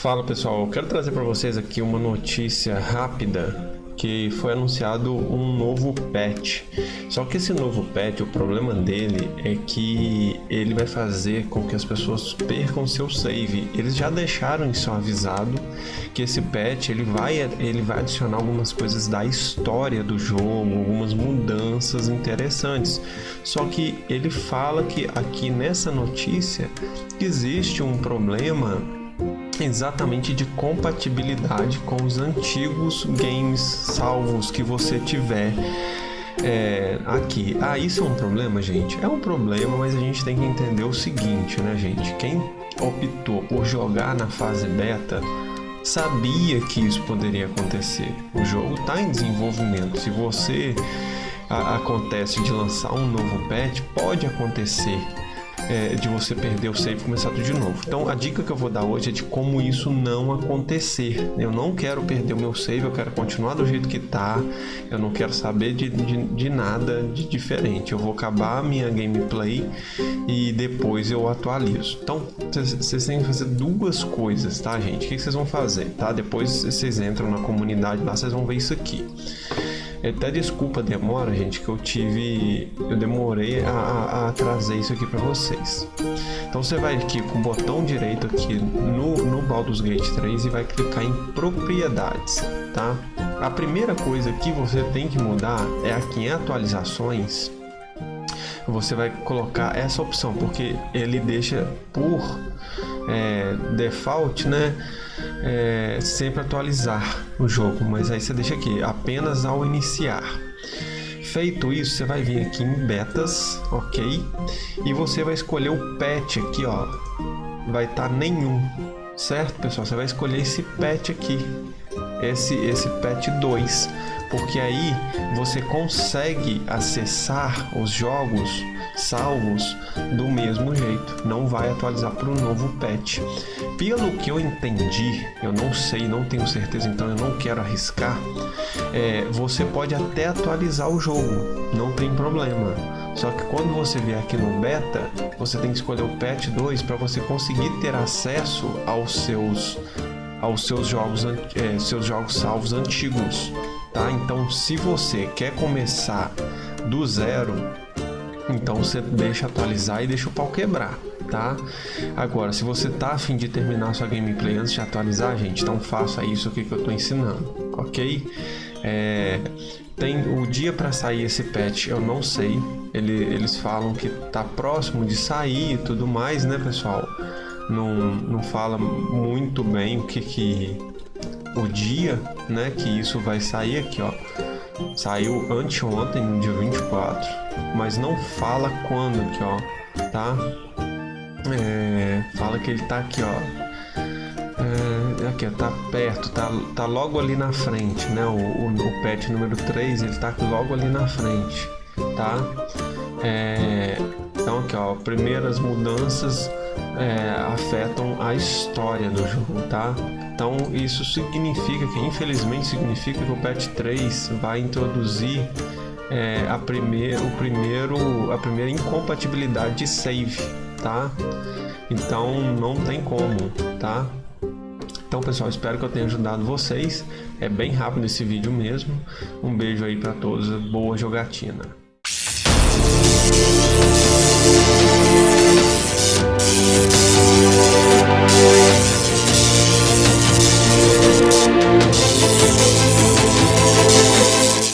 Fala pessoal, eu quero trazer para vocês aqui uma notícia rápida que foi anunciado um novo patch. Só que esse novo patch, o problema dele é que ele vai fazer com que as pessoas percam seu save. Eles já deixaram isso avisado que esse patch ele vai, ele vai adicionar algumas coisas da história do jogo, algumas mudanças interessantes. Só que ele fala que aqui nessa notícia existe um problema exatamente de compatibilidade com os antigos games salvos que você tiver é, aqui. Ah, isso é um problema, gente? É um problema, mas a gente tem que entender o seguinte, né, gente? Quem optou por jogar na fase beta sabia que isso poderia acontecer. O jogo está em desenvolvimento. Se você a, acontece de lançar um novo patch, pode acontecer é, de você perder o save e começar tudo de novo. Então a dica que eu vou dar hoje é de como isso não acontecer. Eu não quero perder o meu save, eu quero continuar do jeito que está. Eu não quero saber de, de, de nada de diferente. Eu vou acabar a minha gameplay e depois eu atualizo. Então vocês têm que fazer duas coisas, tá gente? O que vocês vão fazer, tá? Depois vocês entram na comunidade lá, vocês vão ver isso aqui. Até desculpa a demora, gente, que eu tive... Eu demorei a, a, a trazer isso aqui para vocês. Então você vai aqui com o botão direito aqui no, no Baldur's Gate 3 e vai clicar em propriedades, tá? A primeira coisa que você tem que mudar é aqui em atualizações você vai colocar essa opção porque ele deixa por é, default, né? É, sempre atualizar o jogo, mas aí você deixa aqui apenas ao iniciar. Feito isso, você vai vir aqui em betas, ok? E você vai escolher o patch aqui, ó. Vai estar tá nenhum, certo, pessoal? Você vai escolher esse patch aqui, esse esse patch 2 porque aí você consegue acessar os jogos salvos do mesmo jeito, não vai atualizar para o novo patch. Pelo que eu entendi, eu não sei, não tenho certeza, então eu não quero arriscar, é, você pode até atualizar o jogo, não tem problema. Só que quando você vier aqui no beta, você tem que escolher o patch 2 para você conseguir ter acesso aos seus aos seus jogos, é, seus jogos salvos antigos tá? Então, se você quer começar do zero, então você deixa atualizar e deixa o pau quebrar, tá? Agora, se você tá afim de terminar sua gameplay antes de atualizar, gente, então faça isso aqui que eu tô ensinando, ok? É, tem o dia para sair esse patch, eu não sei. Ele, eles falam que tá próximo de sair e tudo mais, né, pessoal? Não, não fala muito bem o que que o dia, né, que isso vai sair aqui, ó. Saiu anteontem, no dia 24, mas não fala quando aqui, ó, tá? É, fala que ele tá aqui, ó. É, aqui, ó, tá perto, tá, tá logo ali na frente, né? O, o, o patch número 3, ele tá logo ali na frente, tá? É, então aqui, ó, primeiras mudanças é, afetam a história do jogo, tá? Então isso significa que, infelizmente, significa que o patch 3 vai introduzir é, a, primeir, o primeiro, a primeira incompatibilidade de save, tá? Então não tem como, tá? Então pessoal, espero que eu tenha ajudado vocês. É bem rápido esse vídeo mesmo. Um beijo aí para todos, boa jogatina. Thank you.